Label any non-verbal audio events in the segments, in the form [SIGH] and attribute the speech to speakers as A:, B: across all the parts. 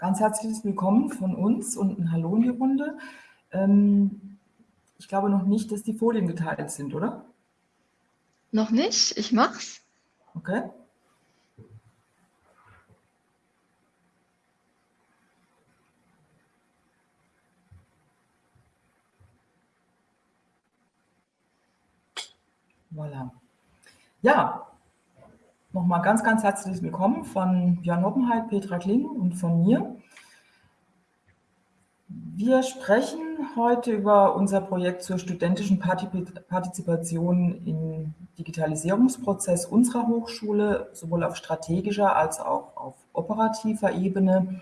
A: ganz herzliches Willkommen von uns und ein Hallo in die Runde. Ähm, ich glaube noch nicht, dass die Folien geteilt sind, oder?
B: Noch nicht, ich mach's.
A: Okay. Voilà. Ja, nochmal ganz, ganz herzliches Willkommen von Björn Hoppenheit, Petra Kling und von mir. Wir sprechen heute über unser Projekt zur studentischen Partizipation im Digitalisierungsprozess unserer Hochschule, sowohl auf strategischer als auch auf operativer Ebene.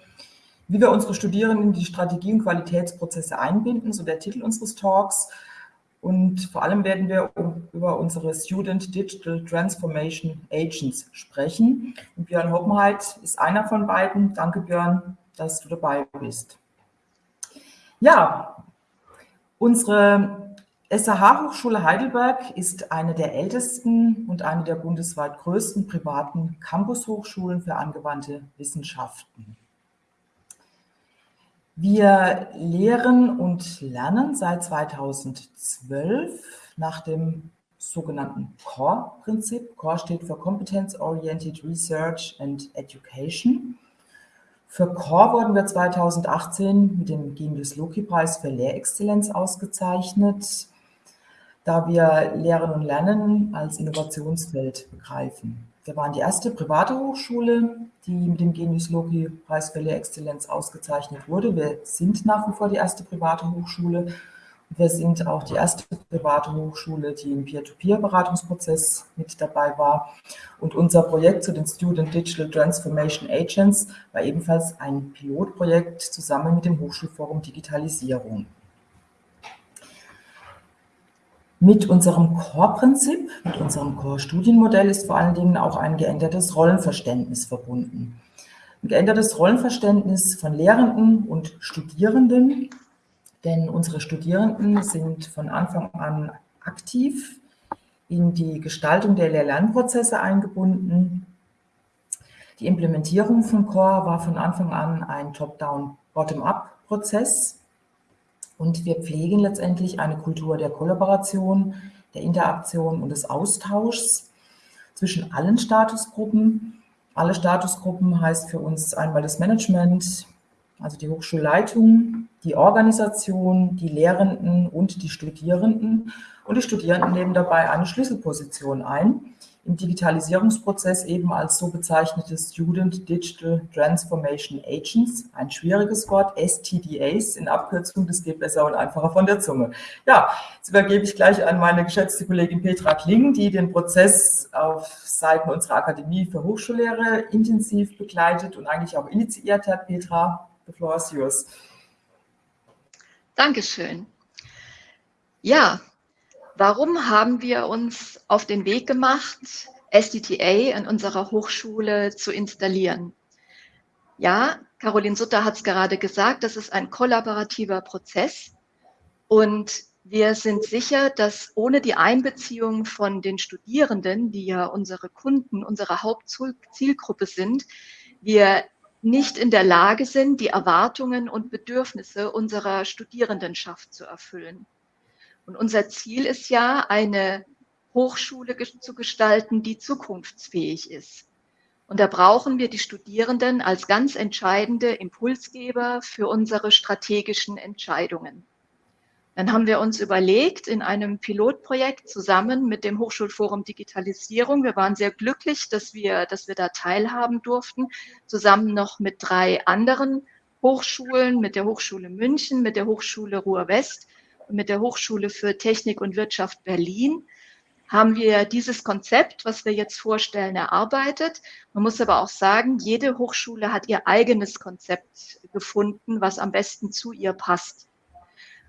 A: Wie wir unsere Studierenden in die Strategie- und Qualitätsprozesse einbinden, so der Titel unseres Talks. Und vor allem werden wir über unsere Student Digital Transformation Agents sprechen. Und Björn Hoppenheit ist einer von beiden. Danke, Björn, dass du dabei bist. Ja, unsere SAH-Hochschule Heidelberg ist eine der ältesten und eine der bundesweit größten privaten Campus-Hochschulen für angewandte Wissenschaften. Wir lehren und lernen seit 2012 nach dem sogenannten CORE-Prinzip. CORE steht für Competence Oriented Research and Education. Für CORE wurden wir 2018 mit dem Genius Loki-Preis für Lehrexzellenz ausgezeichnet, da wir Lehren und Lernen als Innovationsfeld begreifen. Wir waren die erste private Hochschule, die mit dem Genius Loki Preis für Lehrexzellenz ausgezeichnet wurde. Wir sind nach wie vor die erste private Hochschule. Wir sind auch die erste private Hochschule, die im Peer-to-Peer-Beratungsprozess mit dabei war. Und unser Projekt zu den Student Digital Transformation Agents war ebenfalls ein Pilotprojekt zusammen mit dem Hochschulforum Digitalisierung. Mit unserem Core-Prinzip, mit unserem Core-Studienmodell ist vor allen Dingen auch ein geändertes Rollenverständnis verbunden. Ein geändertes Rollenverständnis von Lehrenden und Studierenden, denn unsere Studierenden sind von Anfang an aktiv in die Gestaltung der Lehr-Lernprozesse eingebunden. Die Implementierung von Core war von Anfang an ein Top-Down, Bottom-Up-Prozess. Und wir pflegen letztendlich eine Kultur der Kollaboration, der Interaktion und des Austauschs zwischen allen Statusgruppen. Alle Statusgruppen heißt für uns einmal das Management, also die Hochschulleitung, die Organisation, die Lehrenden und die Studierenden. Und die Studierenden nehmen dabei eine Schlüsselposition ein im Digitalisierungsprozess eben als so bezeichnete Student Digital Transformation Agents, ein schwieriges Wort, STDAs in Abkürzung, das geht besser und einfacher von der Zunge. Ja, jetzt übergebe ich gleich an meine geschätzte Kollegin Petra Kling, die den Prozess auf Seiten unserer Akademie für Hochschullehre intensiv begleitet und eigentlich auch initiiert hat. Petra, the floor is yours.
B: Dankeschön. Ja, Warum haben wir uns auf den Weg gemacht, SDTA in unserer Hochschule zu installieren? Ja, Caroline Sutter hat es gerade gesagt, das ist ein kollaborativer Prozess und wir sind sicher, dass ohne die Einbeziehung von den Studierenden, die ja unsere Kunden, unsere Hauptzielgruppe sind, wir nicht in der Lage sind, die Erwartungen und Bedürfnisse unserer Studierendenschaft zu erfüllen. Und unser Ziel ist ja, eine Hochschule zu gestalten, die zukunftsfähig ist. Und da brauchen wir die Studierenden als ganz entscheidende Impulsgeber für unsere strategischen Entscheidungen. Dann haben wir uns überlegt, in einem Pilotprojekt zusammen mit dem Hochschulforum Digitalisierung, wir waren sehr glücklich, dass wir, dass wir da teilhaben durften, zusammen noch mit drei anderen Hochschulen, mit der Hochschule München, mit der Hochschule Ruhr-West, mit der Hochschule für Technik und Wirtschaft Berlin haben wir dieses Konzept, was wir jetzt vorstellen, erarbeitet. Man muss aber auch sagen, jede Hochschule hat ihr eigenes Konzept gefunden, was am besten zu ihr passt.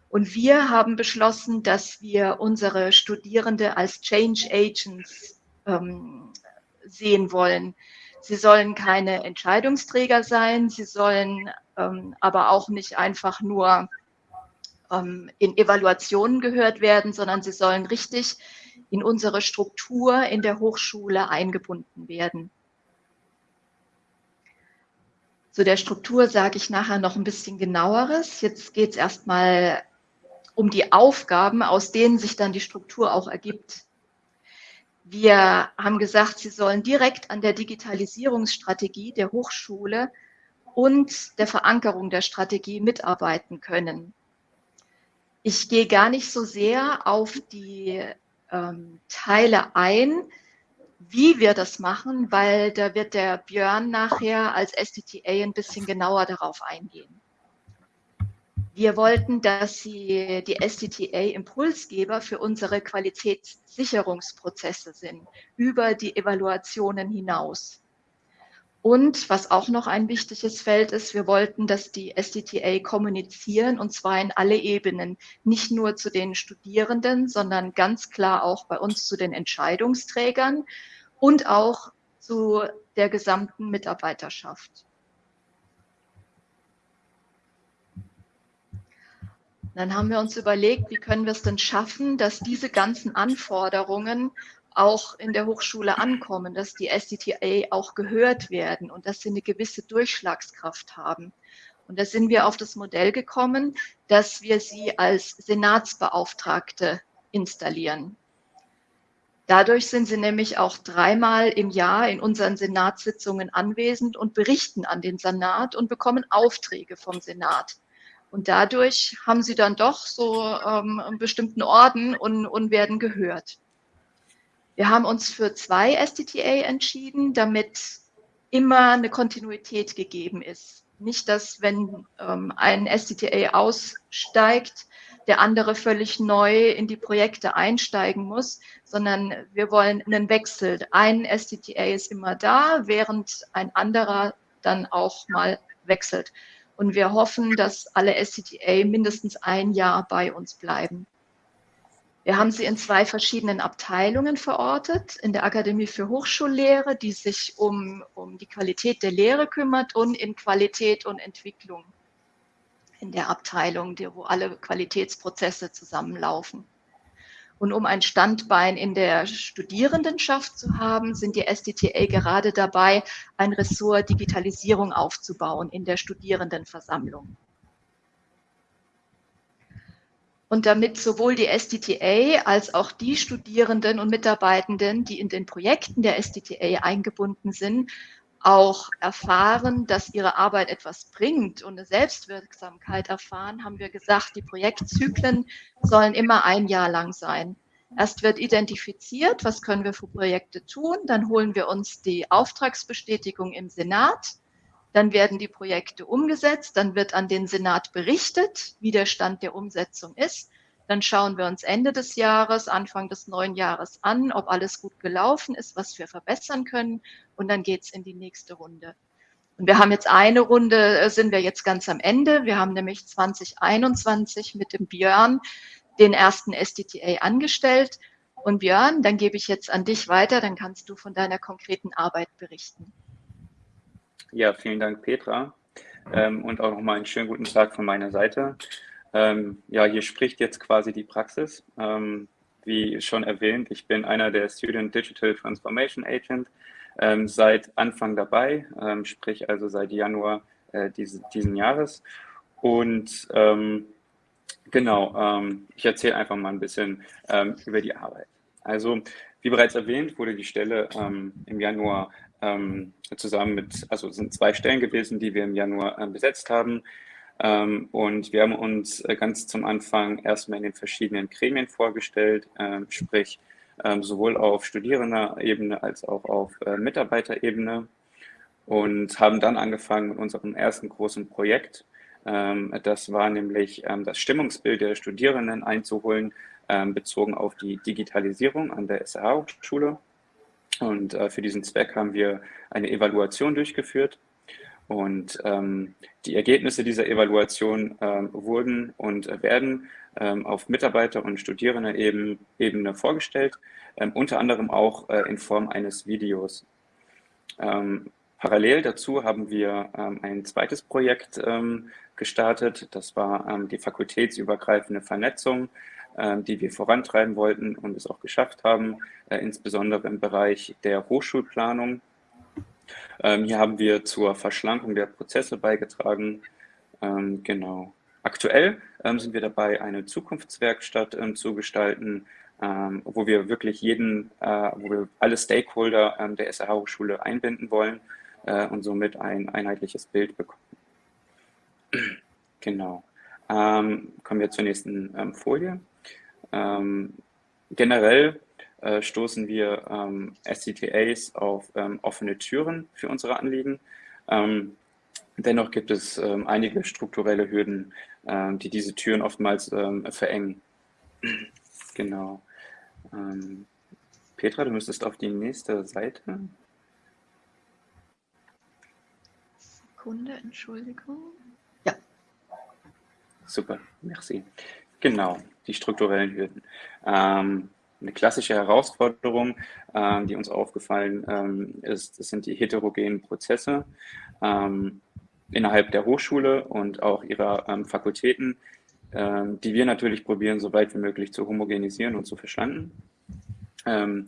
B: Und wir haben beschlossen, dass wir unsere Studierende als Change Agents ähm, sehen wollen. Sie sollen keine Entscheidungsträger sein, sie sollen ähm, aber auch nicht einfach nur ähm, in Evaluationen gehört werden, sondern sie sollen richtig in unsere Struktur in der Hochschule eingebunden werden. Zu der Struktur sage ich nachher noch ein bisschen genaueres. Jetzt geht es erstmal um die Aufgaben, aus denen sich dann die Struktur auch ergibt. Wir haben gesagt, Sie sollen direkt an der Digitalisierungsstrategie der Hochschule und der Verankerung der Strategie mitarbeiten können. Ich gehe gar nicht so sehr auf die ähm, Teile ein, wie wir das machen, weil da wird der Björn nachher als SDTA ein bisschen genauer darauf eingehen. Wir wollten, dass Sie die SDTA Impulsgeber für unsere Qualitätssicherungsprozesse sind, über die Evaluationen hinaus. Und was auch noch ein wichtiges Feld ist, wir wollten, dass die SDTA kommunizieren und zwar in alle Ebenen, nicht nur zu den Studierenden, sondern ganz klar auch bei uns zu den Entscheidungsträgern und auch zu der gesamten Mitarbeiterschaft. Dann haben wir uns überlegt, wie können wir es denn schaffen, dass diese ganzen Anforderungen auch in der Hochschule ankommen, dass die SDTA auch gehört werden und dass sie eine gewisse Durchschlagskraft haben. Und da sind wir auf das Modell gekommen, dass wir sie als Senatsbeauftragte installieren. Dadurch sind sie nämlich auch dreimal im Jahr in unseren Senatssitzungen anwesend und berichten an den Senat und bekommen Aufträge vom Senat. Und dadurch haben sie dann doch so ähm, einen bestimmten Orden und, und werden gehört. Wir haben uns für zwei STTA entschieden, damit immer eine Kontinuität gegeben ist. Nicht, dass wenn ähm, ein STTA aussteigt, der andere völlig neu in die Projekte einsteigen muss, sondern wir wollen einen Wechsel. Ein STTA ist immer da, während ein anderer dann auch mal wechselt. Und wir hoffen, dass alle SCTA mindestens ein Jahr bei uns bleiben. Wir haben sie in zwei verschiedenen Abteilungen verortet. In der Akademie für Hochschullehre, die sich um, um die Qualität der Lehre kümmert und in Qualität und Entwicklung in der Abteilung, wo alle Qualitätsprozesse zusammenlaufen. Und um ein Standbein in der Studierendenschaft zu haben, sind die SDTA gerade dabei, ein Ressort Digitalisierung aufzubauen in der Studierendenversammlung. Und damit sowohl die SDTA als auch die Studierenden und Mitarbeitenden, die in den Projekten der SDTA eingebunden sind, auch erfahren, dass ihre Arbeit etwas bringt und eine Selbstwirksamkeit erfahren, haben wir gesagt, die Projektzyklen sollen immer ein Jahr lang sein. Erst wird identifiziert, was können wir für Projekte tun, dann holen wir uns die Auftragsbestätigung im Senat, dann werden die Projekte umgesetzt, dann wird an den Senat berichtet, wie der Stand der Umsetzung ist. Dann schauen wir uns Ende des Jahres, Anfang des neuen Jahres an, ob alles gut gelaufen ist, was wir verbessern können. Und dann geht es in die nächste Runde. Und wir haben jetzt eine Runde, äh, sind wir jetzt ganz am Ende. Wir haben nämlich 2021 mit dem Björn den ersten SDTA angestellt. Und Björn, dann gebe ich jetzt an dich weiter, dann kannst du von deiner konkreten Arbeit berichten.
C: Ja, vielen Dank, Petra. Ähm, und auch nochmal einen schönen guten Tag von meiner Seite. Ähm, ja, hier spricht jetzt quasi die Praxis. Ähm, wie schon erwähnt, ich bin einer der Student Digital Transformation Agent, ähm, seit Anfang dabei, ähm, sprich also seit Januar äh, diese, diesen Jahres. Und ähm, genau, ich erzähle einfach mal ein bisschen über die Arbeit. Also, wie bereits erwähnt, wurde die Stelle im Januar ähm, zusammen mit, also sind zwei Stellen gewesen, die wir im Januar äh, besetzt haben. Ähm, und wir haben uns äh, ganz zum Anfang erstmal in den verschiedenen Gremien vorgestellt, äh, sprich ähm, sowohl auf Studierenderebene als auch auf äh, Mitarbeiterebene und haben dann angefangen mit unserem ersten großen Projekt. Ähm, das war nämlich ähm, das Stimmungsbild der Studierenden einzuholen, bezogen auf die Digitalisierung an der SRH-Hochschule. Und äh, für diesen Zweck haben wir eine Evaluation durchgeführt. Und ähm, die Ergebnisse dieser Evaluation ähm, wurden und werden ähm, auf Mitarbeiter- und Studierendenebene vorgestellt, ähm, unter anderem auch äh, in Form eines Videos. Ähm, parallel dazu haben wir ähm, ein zweites Projekt gestartet. Das war die fakultätsübergreifende Vernetzung ähm, die wir vorantreiben wollten und es auch geschafft haben, äh, insbesondere im Bereich der Hochschulplanung. Ähm, hier haben wir zur Verschlankung der Prozesse beigetragen. Ähm, genau. Aktuell ähm, sind wir dabei, eine Zukunftswerkstatt ähm, zu gestalten, ähm, wo wir wirklich jeden, äh, wo wir alle Stakeholder ähm, der SRH-Hochschule einbinden wollen äh, und somit ein einheitliches Bild bekommen. [CLEARS THROAT] genau. kommen wir zur nächsten Folie. Generell äh, stoßen wir ähm, SCTAs auf ähm, offene Türen für unsere Anliegen. Ähm, dennoch gibt es ähm, einige strukturelle Hürden, ähm, die diese Türen oftmals ähm, verengen. [CLEARS THROAT] genau. Petra, du müsstest auf die nächste Seite.
B: Sekunde, Entschuldigung. Ja.
C: Super, merci. Genau, die strukturellen Hürden. Ähm, eine klassische Herausforderung, äh, die uns aufgefallen ähm, ist, sind die heterogenen Prozesse ähm, innerhalb der Hochschule und auch ihrer ähm, Fakultäten, ähm, die wir natürlich probieren, so weit wie möglich zu homogenisieren und zu verschlanken. Ähm,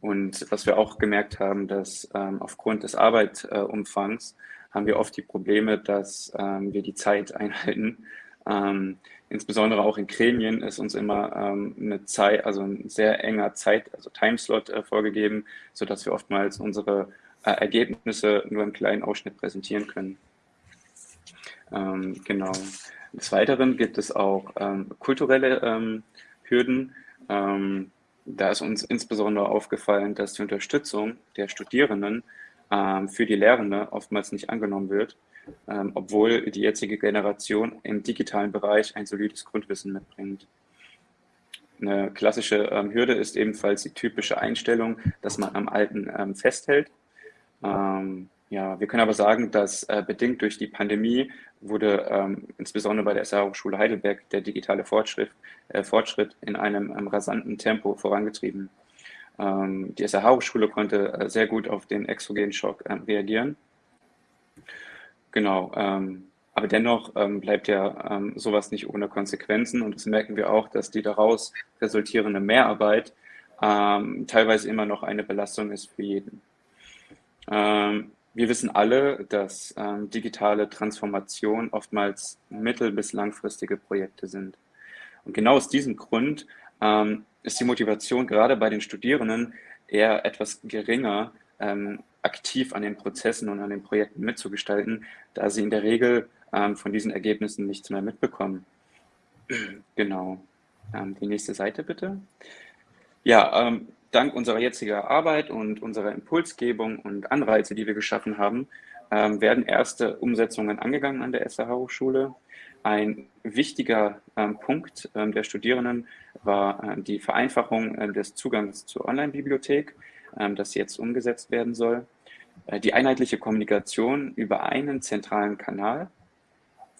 C: und was wir auch gemerkt haben, dass ähm, aufgrund des Arbeitumfangs haben wir oft die Probleme, dass wir die Zeit einhalten ähm, insbesondere auch in Gremien ist uns immer ähm, eine Zeit, also ein sehr enger Zeit, also Timeslot äh, vorgegeben, sodass wir oftmals unsere äh, Ergebnisse nur im kleinen Ausschnitt präsentieren können. Ähm, genau. Des Weiteren gibt es auch ähm, kulturelle ähm, Hürden. Ähm, da ist uns insbesondere aufgefallen, dass die Unterstützung der Studierenden für die Lehrende oftmals nicht angenommen wird ähm, obwohl die jetzige Generation im digitalen Bereich ein solides Grundwissen mitbringt. Eine klassische ähm, Hürde ist ebenfalls die typische Einstellung, dass man am Alten ähm, festhält. Ähm, ja, wir können aber sagen, dass äh, bedingt durch die Pandemie wurde ähm, insbesondere bei der SR Hochschule Heidelberg der digitale Fortschritt, äh, Fortschritt in einem ähm, rasanten Tempo vorangetrieben. die SR Hochschule konnte äh, sehr gut auf den exogenen Schock reagieren Genau, ähm, aber dennoch ähm, bleibt ja ähm, sowas nicht ohne Konsequenzen und das merken wir auch, dass die daraus resultierende Mehrarbeit ähm, teilweise immer noch eine Belastung ist für jeden. Ähm, wir wissen alle, dass ähm, digitale Transformation oftmals mittel- bis langfristige Projekte sind. Und genau aus diesem Grund ist die Motivation gerade bei den Studierenden eher etwas geringer, aktiv an den Prozessen und an den Projekten mitzugestalten, da sie in der Regel ähm, von diesen Ergebnissen nichts mehr mitbekommen. [CLEARS THROAT] genau. Ähm, die nächste Seite bitte. Ja, ähm, dank unserer jetzigen Arbeit und unserer Impulsgebung und Anreize, die wir geschaffen haben, ähm, werden erste Umsetzungen angegangen an der SAH-Hochschule. Ein wichtiger ähm, Punkt ähm, der Studierenden war die Vereinfachung äh, des Zugangs zur Online-Bibliothek ähm, das jetzt umgesetzt werden soll. Äh, die einheitliche Kommunikation über einen zentralen Kanal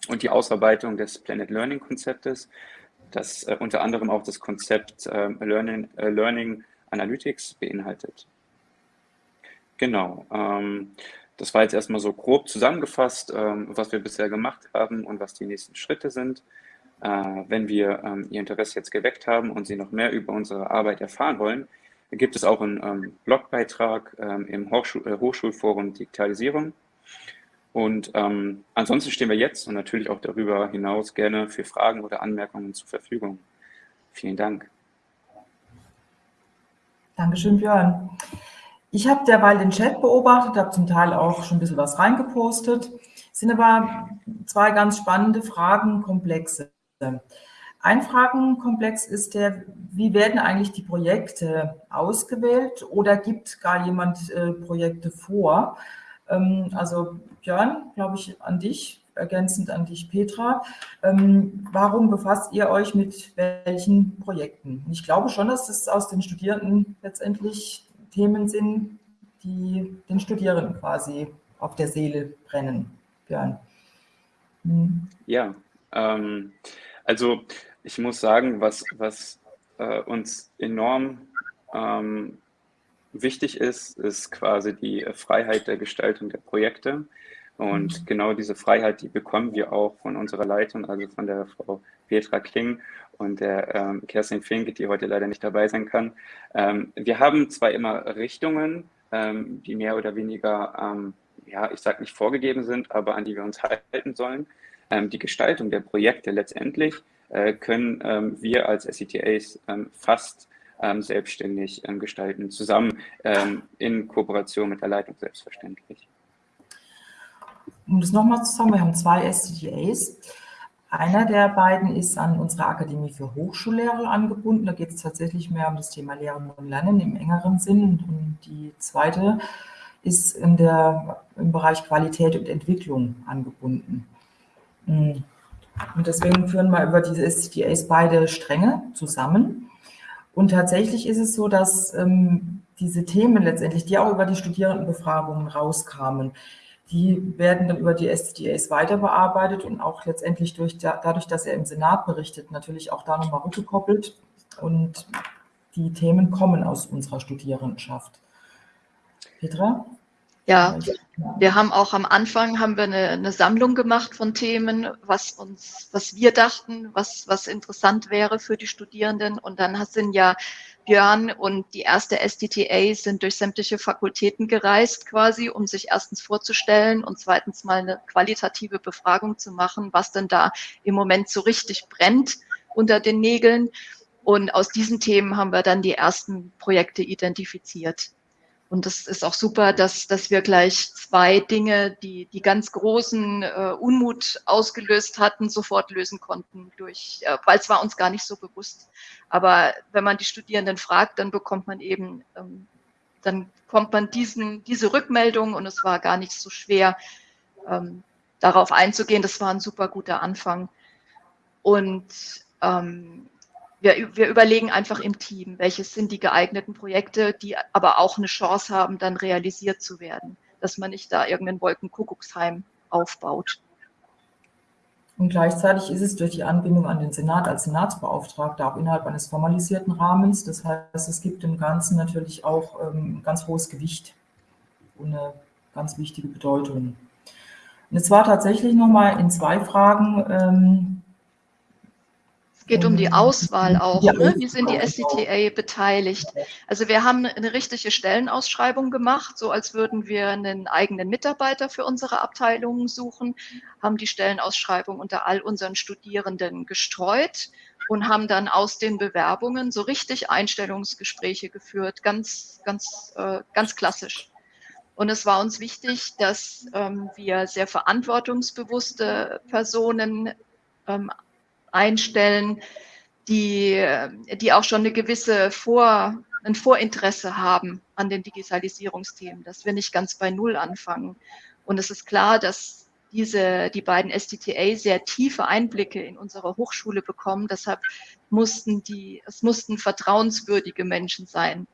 C: und die Ausarbeitung des Planet Learning Konzeptes, das äh, unter anderem auch das Konzept ähm, Learning, äh, Learning Analytics beinhaltet. Genau. Ähm, das war jetzt erstmal so grob zusammengefasst, was wir bisher gemacht haben und was die nächsten Schritte sind. Wenn wir Ihr Interesse jetzt geweckt haben und Sie noch mehr über unsere Arbeit erfahren wollen, gibt es auch einen ähm, Blogbeitrag ähm, im Hochschul äh, Hochschulforum Digitalisierung. Und ähm, ansonsten stehen wir jetzt und natürlich auch darüber hinaus gerne für Fragen oder Anmerkungen zur Verfügung. Vielen Dank.
A: Dankeschön, Björn. Ich habe derweil den Chat beobachtet, habe zum Teil auch schon ein bisschen was reingepostet. Es sind aber zwei ganz spannende Fragenkomplexe. Ein Fragenkomplex ist der, wie werden eigentlich die Projekte ausgewählt oder gibt gar jemand äh, Projekte vor? Ähm, also Björn, glaube ich, an dich, ergänzend an dich, Petra. Ähm, warum befasst ihr euch mit welchen Projekten? Ich glaube schon, dass es aus den Studierenden letztendlich Themen sind, die den Studierenden quasi auf der Seele brennen. Björn.
C: Hm. Ja, ähm, also ich muss sagen, was, was äh, uns enorm ähm, wichtig ist, ist quasi die Freiheit der Gestaltung der Projekte. Und mhm. genau diese Freiheit, die bekommen wir auch von unserer Leitung, also von der Frau Petra Kling und der ähm, Kerstin Fink, die heute leider nicht dabei sein kann. Ähm, wir haben zwar immer Richtungen, ähm, die mehr oder weniger ähm, ja, ich sage nicht vorgegeben sind, aber an die wir uns halten sollen. Ähm, die Gestaltung der Projekte letztendlich können ähm, wir als SCTAs ähm, fast ähm, selbstständig gestalten, zusammen in Kooperation mit der Leitung selbstverständlich.
A: Um das nochmal zu sagen, wir haben zwei SCTAs. Einer der beiden ist an unsere Akademie für Hochschullehrer angebunden. Da geht es tatsächlich mehr um das Thema Lehren und Lernen im engeren Sinn. Und die zweite ist in der, im Bereich Qualität und Entwicklung angebunden. Und deswegen führen wir über diese SCTAs beide Stränge zusammen. Und tatsächlich ist es so, dass ähm, diese Themen letztendlich, die auch über die Studierendenbefragungen rauskamen, die werden dann über die SDAs weiter bearbeitet und auch letztendlich durch, dadurch, dass er im Senat berichtet, natürlich auch da nochmal rückgekoppelt. Und die Themen kommen aus unserer Studierendenschaft.
B: Petra? Ja, wir haben auch am Anfang haben wir eine, eine, Sammlung gemacht von Themen, was uns, was wir dachten, was, was interessant wäre für die Studierenden. Und dann sind ja Björn und die erste SDTA sind durch sämtliche Fakultäten gereist quasi, um sich erstens vorzustellen und zweitens mal eine qualitative Befragung zu machen, was denn da im Moment so richtig brennt unter den Nägeln. Und aus diesen Themen haben wir dann die ersten Projekte identifiziert. Und das ist auch super, dass, dass wir gleich zwei Dinge, die die ganz großen äh, Unmut ausgelöst hatten, sofort lösen konnten, durch, äh, weil es war uns gar nicht so bewusst. Aber wenn man die Studierenden fragt, dann bekommt man eben, ähm, dann kommt man diesen, diese Rückmeldung und es war gar nicht so schwer, ähm, darauf einzugehen. Das war ein super guter Anfang. Und ähm, wir, wir überlegen einfach im Team, welches sind die geeigneten Projekte, die aber auch eine Chance haben, dann realisiert zu werden, dass man nicht da irgendeinen Wolkenkuckucksheim aufbaut.
A: Und gleichzeitig ist es durch die Anbindung an den Senat als Senatsbeauftragter auch innerhalb eines formalisierten Rahmens. Das heißt, es gibt im Ganzen natürlich auch ähm, ganz hohes Gewicht und eine ganz wichtige Bedeutung. Und es war tatsächlich nochmal in zwei Fragen ähm,
B: es geht um die Auswahl auch. Ja, ne? Wie sind die SCTA beteiligt? Also wir haben eine richtige Stellenausschreibung gemacht, so als würden wir einen eigenen Mitarbeiter für unsere Abteilungen suchen, haben die Stellenausschreibung unter all unseren Studierenden gestreut und haben dann aus den Bewerbungen so richtig Einstellungsgespräche geführt, ganz, ganz, äh, ganz klassisch. Und es war uns wichtig, dass ähm, wir sehr verantwortungsbewusste Personen ähm, einstellen, die, die auch schon eine gewisse Vor, ein Vorinteresse haben an den Digitalisierungsthemen, dass wir nicht ganz bei Null anfangen. Und es ist klar, dass diese, die beiden STTA sehr tiefe Einblicke in unsere Hochschule bekommen. Deshalb mussten die, es mussten vertrauenswürdige Menschen sein.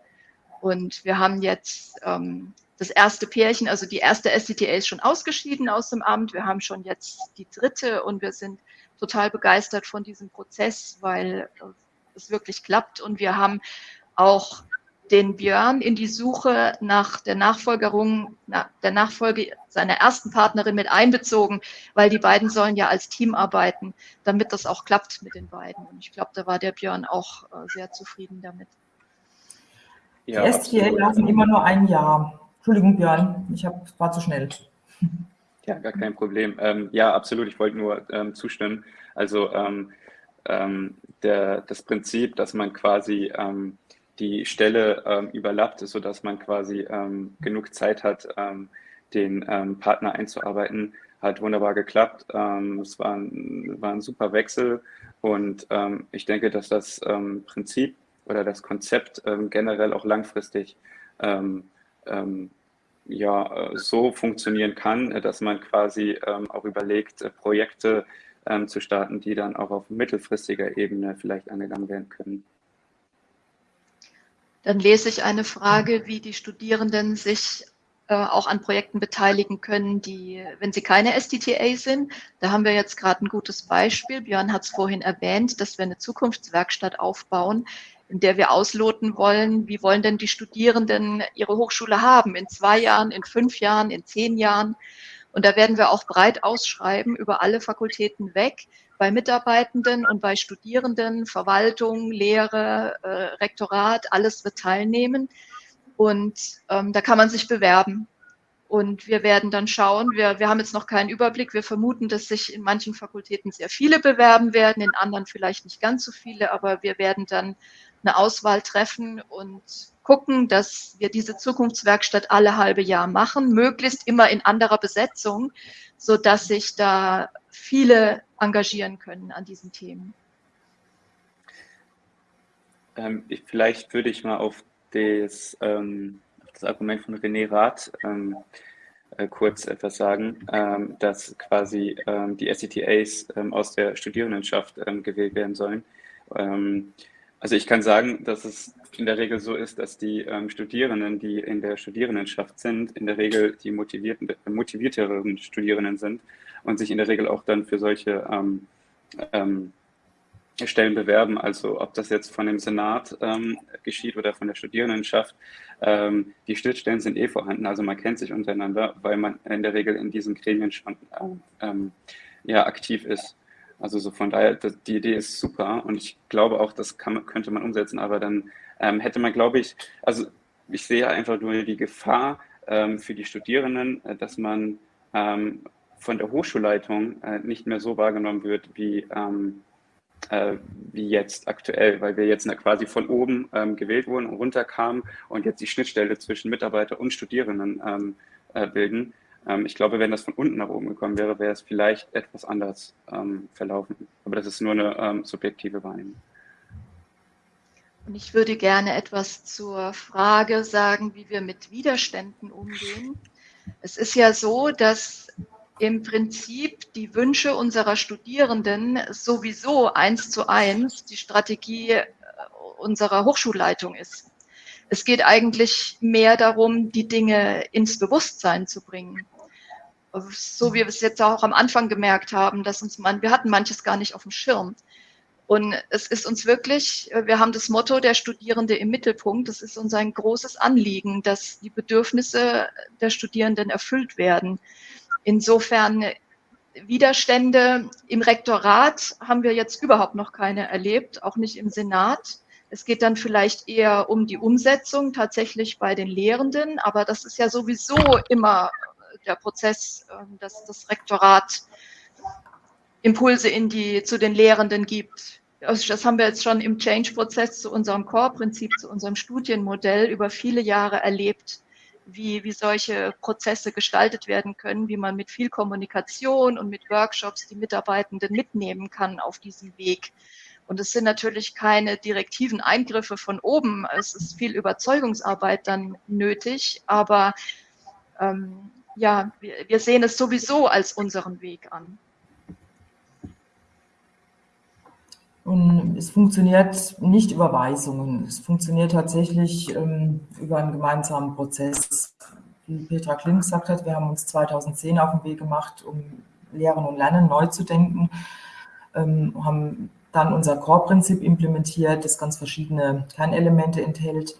B: Und wir haben jetzt ähm, das erste Pärchen, also die erste STTA ist schon ausgeschieden aus dem Amt. Wir haben schon jetzt die dritte und wir sind total begeistert von diesem Prozess, weil es wirklich klappt. Und wir haben auch den Björn in die Suche nach der Nachfolgerung, nach der Nachfolge seiner ersten Partnerin mit einbezogen, weil die beiden sollen ja als Team arbeiten, damit das auch klappt mit den beiden. Und ich glaube, da war der Björn auch äh, sehr zufrieden damit.
A: Ja, die STL lassen immer nur ein Jahr. Entschuldigung, Björn, ich hab, war zu schnell.
C: Ja, gar kein Problem. Ähm, ja, absolut. Ich wollte nur ähm, zustimmen. Also ähm, ähm der, das Prinzip, dass man quasi ähm, die Stelle ähm, überlappt, sodass man quasi genug Zeit hat, den Partner einzuarbeiten, hat wunderbar geklappt. es war ein, war ein super Wechsel und ich denke, dass das Prinzip oder das Konzept generell auch langfristig ja, äh, so funktionieren kann, äh, dass man quasi ähm, auch überlegt, äh, Projekte ähm, zu starten, die dann auch auf mittelfristiger Ebene vielleicht angegangen werden können.
B: Dann lese ich eine Frage, wie die Studierenden sich äh, auch an Projekten beteiligen können, die, wenn sie keine SDTA sind. Da haben wir jetzt gerade ein gutes Beispiel. Björn hat es vorhin erwähnt, dass wir eine Zukunftswerkstatt aufbauen, in der wir ausloten wollen, wie wollen denn die Studierenden ihre Hochschule haben in zwei Jahren, in fünf Jahren, in zehn Jahren. Und da werden wir auch breit ausschreiben über alle Fakultäten weg, bei Mitarbeitenden und bei Studierenden, Verwaltung, Lehre, äh, Rektorat, alles wird teilnehmen. Und ähm, da kann man sich bewerben. Und wir werden dann schauen, wir, wir haben jetzt noch keinen Überblick. Wir vermuten, dass sich in manchen Fakultäten sehr viele bewerben werden, in anderen vielleicht nicht ganz so viele, aber wir werden dann eine Auswahl treffen und gucken, dass wir diese Zukunftswerkstatt alle halbe Jahr machen, möglichst immer in anderer Besetzung, so dass sich da viele engagieren können an diesen Themen.
C: Ähm, ich, vielleicht würde ich mal auf das, ähm, das Argument von René Rath ähm, äh, kurz etwas sagen, ähm, dass quasi ähm, die SCTAs ähm, aus der Studierendenschaft gewählt werden sollen. Also ich kann sagen, dass es in der Regel so ist, dass die Studierenden, die in der Studierendenschaft sind, in der Regel die motivierten, motivierteren Studierenden sind und sich in der Regel auch dann für solche Stellen bewerben, also ob das jetzt von dem Senat ähm, geschieht oder von der Studierendenschaft. Ähm, die Schnittstellen sind eh vorhanden, also man kennt sich untereinander, weil man in der Regel in diesen Gremien schon ähm, ja, aktiv ist. Also so von daher, die Idee ist super und ich glaube auch, das kann, könnte man umsetzen, aber dann ähm, hätte man, glaube ich, also ich sehe einfach nur die Gefahr ähm, für die Studierenden, äh, dass man ähm, von der Hochschulleitung äh, nicht mehr so wahrgenommen wird, wie äh, wie jetzt aktuell, weil wir jetzt quasi von oben ähm, gewählt wurden und runterkamen und jetzt die Schnittstelle zwischen Mitarbeiter und Studierenden ähm, äh, bilden. Ähm, ich glaube, wenn das von unten nach oben gekommen wäre, wäre es vielleicht etwas anders ähm, verlaufen. Aber das ist nur eine ähm, subjektive Wahrnehmung.
B: Und ich würde gerne etwas zur Frage sagen, wie wir mit Widerständen umgehen. Es ist ja so, dass im Prinzip die Wünsche unserer Studierenden sowieso eins zu eins die Strategie äh, unserer Hochschulleitung ist. Es geht eigentlich mehr darum, die Dinge ins Bewusstsein zu bringen. So wie wir es jetzt auch am Anfang gemerkt haben, dass uns man, wir hatten manches gar nicht auf dem Schirm. Und es ist uns wirklich, äh, wir haben das Motto der Studierende im Mittelpunkt. Es ist uns ein großes Anliegen, dass die Bedürfnisse der Studierenden erfüllt werden. Insofern Widerstände im Rektorat haben wir jetzt überhaupt noch keine erlebt, auch nicht im Senat. Es geht dann vielleicht eher um die Umsetzung tatsächlich bei den Lehrenden, aber das ist ja sowieso immer der Prozess, ähm, dass das Rektorat Impulse in die, zu den Lehrenden gibt. Also das haben wir jetzt schon im Change-Prozess zu unserem Core-Prinzip, zu unserem Studienmodell über viele Jahre erlebt wie, wie solche Prozesse gestaltet werden können, wie man mit viel Kommunikation und mit Workshops die Mitarbeitenden mitnehmen kann auf diesem Weg. Und es sind natürlich keine direktiven Eingriffe von oben. Es ist viel Überzeugungsarbeit dann nötig, aber ähm, ja, wir, wir sehen es sowieso als unseren Weg an.
A: Und es funktioniert nicht über Weisungen. Es funktioniert tatsächlich ähm, über einen gemeinsamen Prozess. Wie Petra Kling gesagt hat, wir haben uns 2010 auf den Weg gemacht, um Lehren und Lernen neu zu denken, ähm, haben dann unser Core-Prinzip implementiert, das ganz verschiedene Kernelemente enthält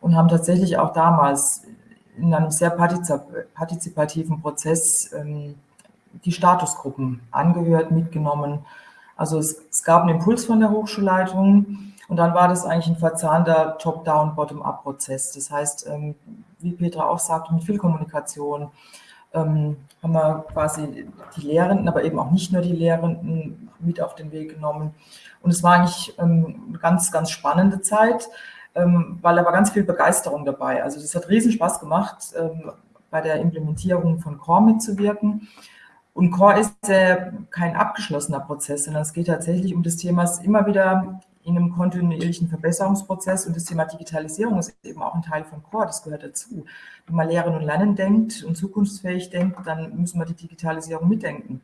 A: und haben tatsächlich auch damals in einem sehr partizipativen Prozess ähm, die Statusgruppen angehört, mitgenommen, also es, es gab einen Impuls von der Hochschulleitung und dann war das eigentlich ein verzahnter Top-Down, Bottom-up-Prozess. Das heißt, ähm, wie Petra auch sagte, mit viel Kommunikation ähm, haben wir quasi die Lehrenden, aber eben auch nicht nur die Lehrenden mit auf den Weg genommen. Und es war eigentlich ähm, eine ganz, ganz spannende Zeit, weil da war ganz viel Begeisterung dabei. Also es hat riesen Spaß gemacht, bei der Implementierung von Core mitzuwirken. Und Core ist äh, kein abgeschlossener Prozess, sondern es geht tatsächlich um das Thema, immer wieder in einem kontinuierlichen Verbesserungsprozess und das Thema Digitalisierung ist eben auch ein Teil von Core, das gehört dazu. Wenn man Lehren und Lernen denkt und zukunftsfähig denkt, dann müssen wir die Digitalisierung mitdenken.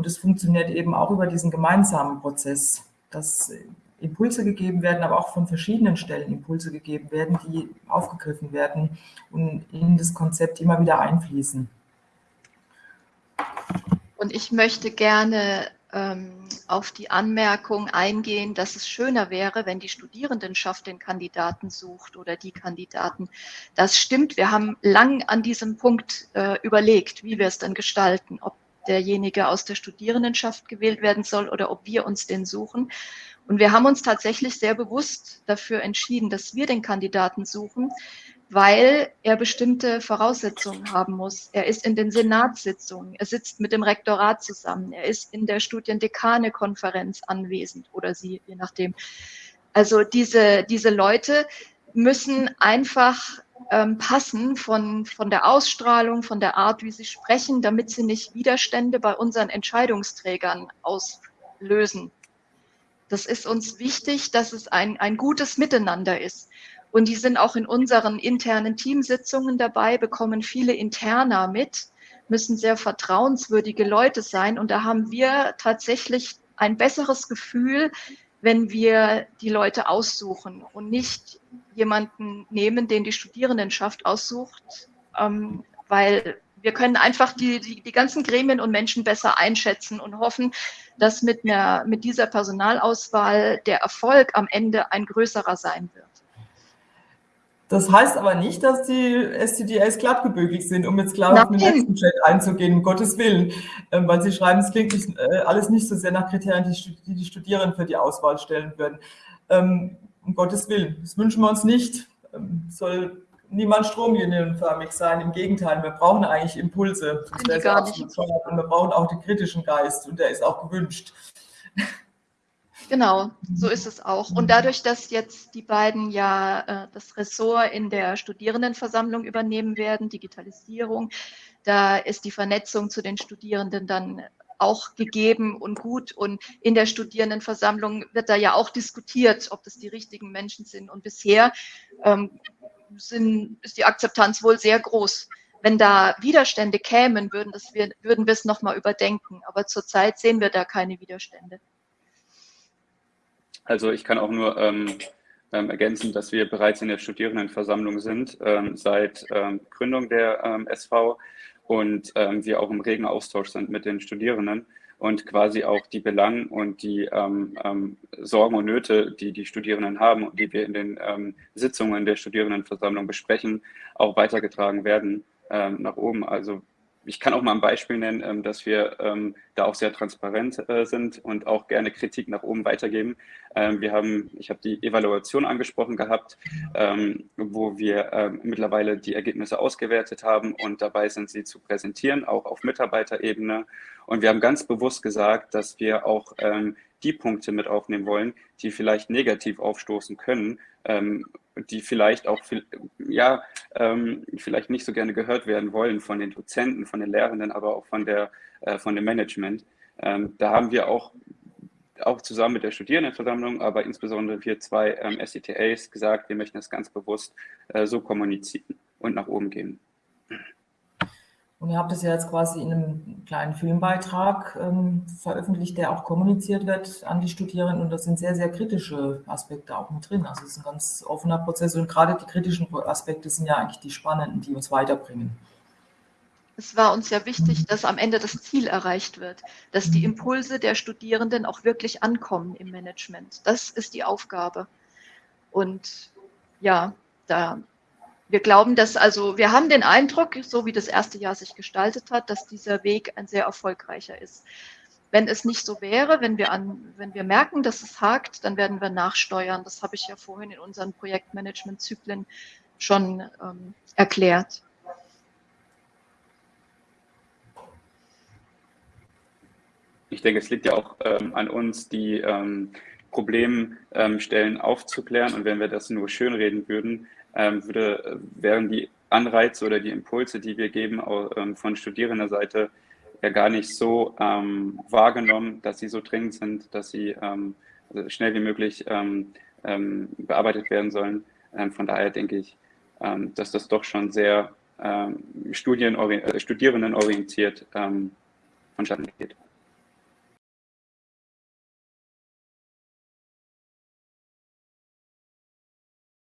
A: Und es funktioniert eben auch über diesen gemeinsamen Prozess, dass Impulse gegeben werden, aber auch von verschiedenen Stellen Impulse gegeben werden, die aufgegriffen werden und in das Konzept immer wieder einfließen.
B: Und ich möchte gerne ähm, auf die Anmerkung eingehen, dass es schöner wäre, wenn die Studierendenschaft den Kandidaten sucht oder die Kandidaten. Das stimmt. Wir haben lang an diesem Punkt äh, überlegt, wie wir es dann gestalten, ob derjenige aus der Studierendenschaft gewählt werden soll oder ob wir uns den suchen. Und wir haben uns tatsächlich sehr bewusst dafür entschieden, dass wir den Kandidaten suchen, weil er bestimmte Voraussetzungen haben muss. Er ist in den Senatssitzungen, er sitzt mit dem Rektorat zusammen, er ist in der Studiendekane-Konferenz anwesend oder sie, je nachdem. Also diese, diese Leute müssen einfach ähm, passen von, von der Ausstrahlung, von der Art, wie sie sprechen, damit sie nicht Widerstände bei unseren Entscheidungsträgern auslösen. Das ist uns wichtig, dass es ein, ein gutes Miteinander ist. Und die sind auch in unseren internen Teamsitzungen dabei, bekommen viele Interner mit, müssen sehr vertrauenswürdige Leute sein. Und da haben wir tatsächlich ein besseres Gefühl, wenn wir die Leute aussuchen und nicht jemanden nehmen, den die Studierendenschaft aussucht, ähm, weil wir können einfach die, die, die ganzen Gremien und Menschen besser einschätzen und hoffen, dass mit, einer, mit dieser Personalauswahl der Erfolg am Ende ein größerer sein wird.
A: Das heißt aber nicht, dass die STDs glattgebügelt sind, um jetzt klar Nein. auf den letzten Chat einzugehen, um Gottes Willen. Ähm, weil Sie schreiben, es klingt nicht, äh, alles nicht so sehr nach Kriterien, die, die die Studierenden für die Auswahl stellen würden. Ähm, um Gottes Willen, das wünschen wir uns nicht. Ähm, soll niemand stromlinienförmig sein. Im Gegenteil, wir brauchen eigentlich Impulse. Das wäre Und wir brauchen auch den kritischen Geist und der ist auch gewünscht.
B: Genau, [LAUGHS] so ist es auch. Und dadurch, dass jetzt die beiden ja äh, das Ressort in der Studierendenversammlung übernehmen werden, Digitalisierung, da ist die Vernetzung zu den Studierenden dann auch gegeben und gut. Und in der Studierendenversammlung wird da ja auch diskutiert, ob das die richtigen Menschen sind. Und bisher ähm, sind, ist die Akzeptanz wohl sehr groß. Wenn da Widerstände kämen, würden, das wir, würden wir es nochmal überdenken. Aber zurzeit sehen wir da keine Widerstände.
C: Also ich kann auch nur ähm, ähm, ergänzen, dass wir bereits in der Studierendenversammlung sind ähm, seit ähm, Gründung der ähm, SV und ähm, wir auch im regen Austausch sind mit den Studierenden und quasi auch die Belangen und die Sorgen und Nöte, die die Studierenden haben und die wir in den Sitzungen der Studierendenversammlung besprechen, auch weitergetragen werden nach oben. Also ich kann auch mal ein Beispiel nennen, ähm, dass wir ähm, da auch sehr transparent äh, sind und auch gerne Kritik nach oben weitergeben. Ähm, wir haben, ich habe die Evaluation angesprochen gehabt, wo wir mittlerweile die Ergebnisse ausgewertet haben und dabei sind, sie zu präsentieren, auch auf Mitarbeiterebene. Und wir haben ganz bewusst gesagt, dass wir auch die Punkte mit aufnehmen wollen, die vielleicht negativ aufstoßen können, die vielleicht auch ja ähm, vielleicht nicht so gerne gehört werden wollen von den Dozenten, von den Lehrenden, aber auch von der äh, von dem Management. Ähm, da haben wir auch auch zusammen mit der Studierendenversammlung, aber insbesondere wir zwei ähm, SCTAs gesagt, wir möchten das ganz bewusst äh, so kommunizieren und nach oben gehen.
A: Und ihr habt es ja jetzt quasi in einem kleinen Filmbeitrag ähm, veröffentlicht, der auch kommuniziert wird an die Studierenden. Und da sind sehr, sehr kritische Aspekte auch mit drin. Also es ist ein ganz offener Prozess. Und gerade die kritischen Aspekte sind ja eigentlich die spannenden, die uns weiterbringen.
B: Es war uns ja wichtig, dass am Ende das Ziel erreicht wird, dass die Impulse der Studierenden auch wirklich ankommen im Management. Das ist die Aufgabe. Und ja, da wir glauben, dass also, wir haben den Eindruck, so wie das erste Jahr sich gestaltet hat, dass dieser Weg ein sehr erfolgreicher ist. Wenn es nicht so wäre, wenn wir, an, wenn wir merken, dass es hakt, dann werden wir nachsteuern. Das habe ich ja vorhin in unseren Projektmanagement-Zyklen schon ähm, erklärt.
C: Ich denke, es liegt ja auch ähm, an uns, die ähm, Problemstellen ähm, aufzuklären. Und wenn wir das nur schönreden würden, würde, wären die Anreize oder die Impulse, die wir geben ähm, von Studierendenseite, ja gar nicht so ähm, wahrgenommen, dass sie so dringend sind, dass sie ähm, also schnell wie möglich ähm, ähm, bearbeitet werden sollen. von daher denke ich, dass das doch schon sehr studierendenorientiert vonstatten geht.